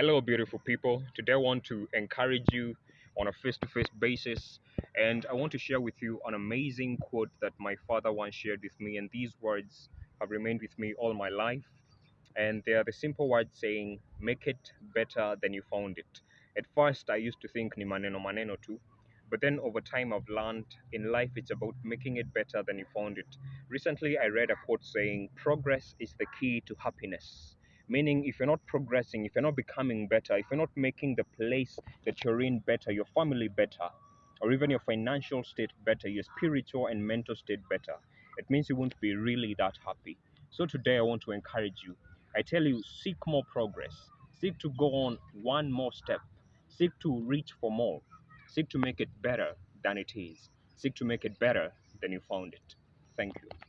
Hello, beautiful people. Today, I want to encourage you on a face to face basis, and I want to share with you an amazing quote that my father once shared with me. And these words have remained with me all my life. And they are the simple words saying, Make it better than you found it. At first, I used to think ni maneno maneno too. But then over time, I've learned in life it's about making it better than you found it. Recently, I read a quote saying, Progress is the key to happiness meaning if you're not progressing if you're not becoming better if you're not making the place that you're in better your family better or even your financial state better your spiritual and mental state better it means you won't be really that happy. So today i want to encourage you. I tell you seek more progress. Seek to go on one more step. Seek to reach for more. Seek to make it better than it is. Seek to make it better than you found it. Thank you